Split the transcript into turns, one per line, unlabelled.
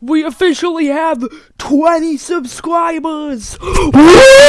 we officially have 20 subscribers.